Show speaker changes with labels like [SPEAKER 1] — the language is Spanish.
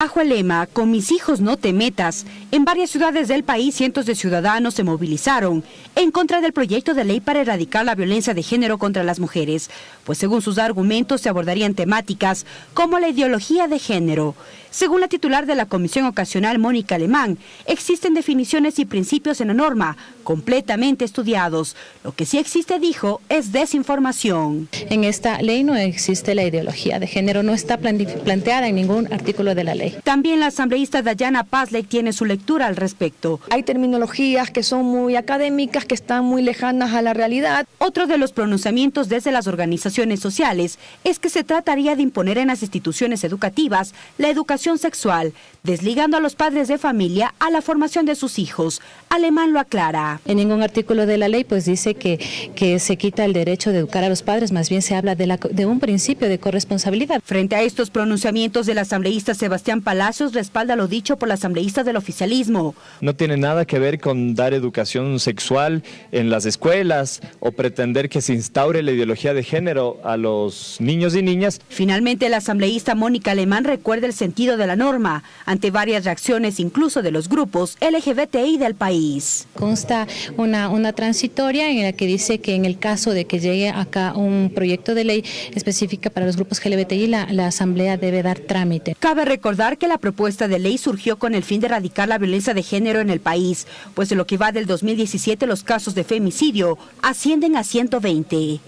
[SPEAKER 1] Bajo el lema Con mis hijos no te metas, en varias ciudades del país cientos de ciudadanos se movilizaron en contra del proyecto de ley para erradicar la violencia de género contra las mujeres, pues según sus argumentos se abordarían temáticas como la ideología de género. Según la titular de la Comisión Ocasional, Mónica Alemán, existen definiciones y principios en la norma completamente estudiados. Lo que sí existe, dijo, es desinformación.
[SPEAKER 2] En esta ley no existe la ideología de género, no está planteada en ningún artículo de la ley.
[SPEAKER 1] También la asambleísta Dayana Pazley tiene su lectura al respecto.
[SPEAKER 3] Hay terminologías que son muy académicas, que están muy lejanas a la realidad.
[SPEAKER 1] Otro de los pronunciamientos desde las organizaciones sociales es que se trataría de imponer en las instituciones educativas la educación sexual, desligando a los padres de familia a la formación de sus hijos. Alemán lo aclara.
[SPEAKER 2] En ningún artículo de la ley pues dice que, que se quita el derecho de educar a los padres, más bien se habla de, la, de un principio de corresponsabilidad.
[SPEAKER 1] Frente a estos pronunciamientos del asambleísta Sebastián Palacios respalda lo dicho por la asambleísta del oficialismo.
[SPEAKER 4] No tiene nada que ver con dar educación sexual en las escuelas o pretender que se instaure la ideología de género a los niños y niñas.
[SPEAKER 1] Finalmente, la asambleísta Mónica Alemán recuerda el sentido de la norma ante varias reacciones incluso de los grupos LGBTI del país.
[SPEAKER 2] Consta una, una transitoria en la que dice que en el caso de que llegue acá un proyecto de ley específica para los grupos LGBTI, la, la asamblea debe dar trámite.
[SPEAKER 1] Cabe recordar que la propuesta de ley surgió con el fin de erradicar la violencia de género en el país, pues en lo que va del 2017 los casos de femicidio ascienden a 120.